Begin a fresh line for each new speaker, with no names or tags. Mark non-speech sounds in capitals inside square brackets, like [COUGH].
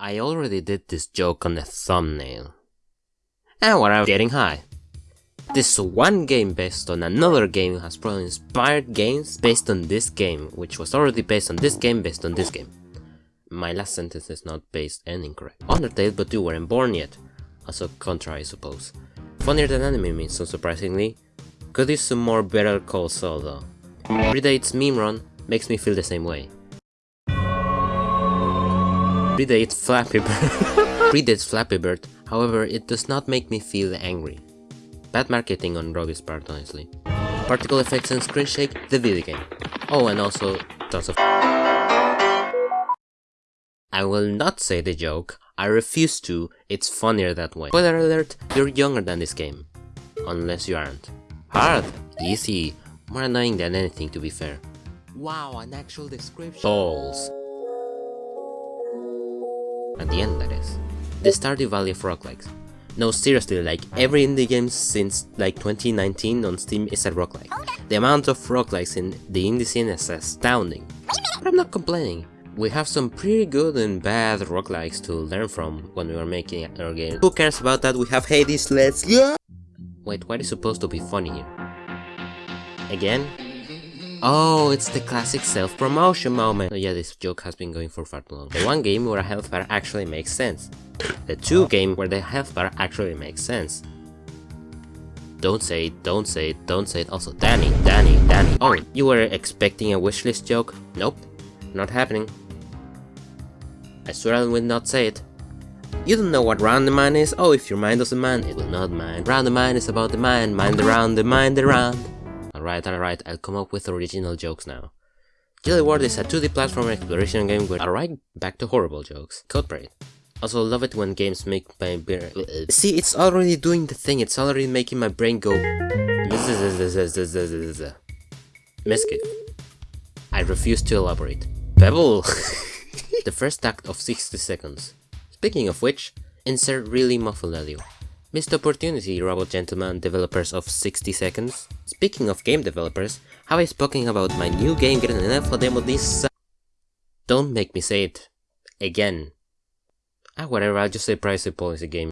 I already did this joke on the thumbnail. And we're getting high. This one game based on another game has probably inspired games based on this game, which was already based on this game based on this game. My last sentence is not based and incorrect. Undertale but you weren't born yet. Also contra I suppose. Funnier than anime means unsurprisingly. Could use some more Better Call Saul though. Predate's meme run makes me feel the same way. Predate Flappy Bird. [LAUGHS] Predates Flappy Bird, however it does not make me feel angry. Bad marketing on Rogue's part honestly. Particle effects and screen shake, the video game. Oh and also tons of I will not say the joke, I refuse to, it's funnier that way. Spoiler alert, you're younger than this game. Unless you aren't. Hard, easy, more annoying than anything to be fair. Wow, an actual description. Balls. At the end that is. The Stardew Valley of roguelikes. No, seriously, like every indie game since like 2019 on Steam is a roguelike. The amount of roguelikes in the indie scene is astounding. But I'm not complaining. We have some pretty good and bad roguelikes to learn from when we are making our game. Who cares about that? We have Hades, let's go! Wait, what is supposed to be funny here? Again? Oh, it's the classic self-promotion moment. Oh yeah, this joke has been going for far too long. The one game where a health bar actually makes sense. The two game where the health bar actually makes sense. Don't say it, don't say it, don't say it. Also, Danny, Danny, Danny. Oh, you were expecting a wishlist joke? Nope, not happening. I swear I will not say it. You don't know what round the mind is? Oh, if your mind doesn't mind, it will not mind. Round the mind is about the mind, mind around the mind around. Alright, alright, I'll come up with original jokes now. Jelly World is a 2D platform exploration game with alright, back to horrible jokes. Codebrain. Also love it when games make my brain... See, it's already doing the thing, it's already making my brain go... Mischief. I refuse to elaborate. Pebble! [LAUGHS] the first act of 60 seconds. Speaking of which, insert really muffled audio. Missed opportunity, Robot Gentleman, developers of 60 seconds. Speaking of game developers, have I spoken about my new game getting an alpha demo this Don't make me say it. Again. Ah, whatever, I'll just say privacy policy game.